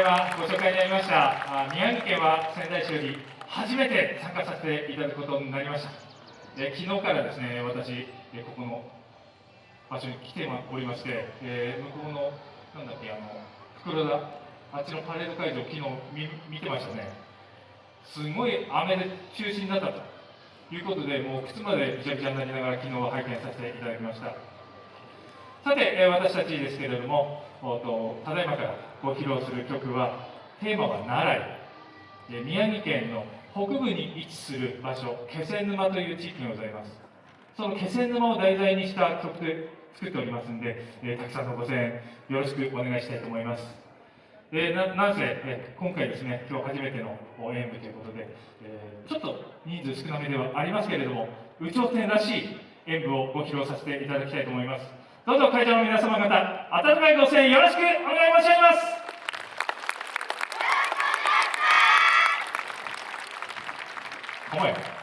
だいまご紹介にありました宮城県は仙台市より初めて参加させていただくことになりました。え昨日からですね私ここの場所に来ておりまして、えー、向こうのなんだっけあの袋田あっちのパレード会場昨日見てましたね。すごい雨で中止になったということでもう靴までびちゃびちゃになりながら昨日は拝見させていただきました。さて、え、私たちですけれどもただいまからご披露する曲はテーマは奈良宮城県の北部に位置する場所気仙沼という地域がございます。その気仙沼を題材にした曲で作っておりますんで、えー、たくさんのご声援よろしくお願いしたいと思います。えー、ななんせ、え、今回ですね今日初めての演舞ということで、えー、ちょっと人数少なめではありますけれども有頂天らしい演舞をご披露させていただきたいと思います。どうぞ会場の皆様方温かいご声援よろしくお願い申し上げます。お前。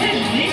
さん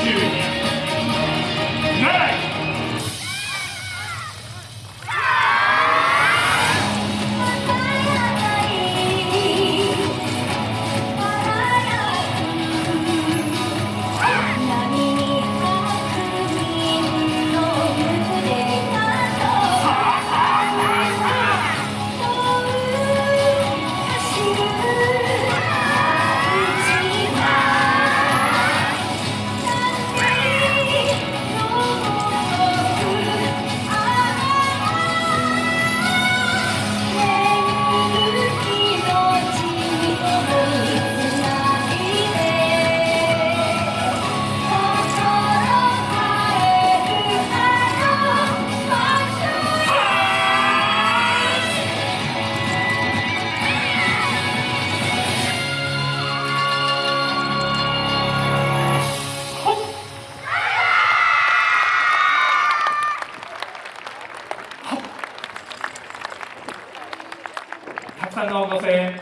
の声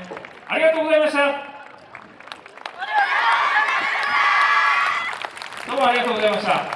ありがとうございました。どうもありがとうございました。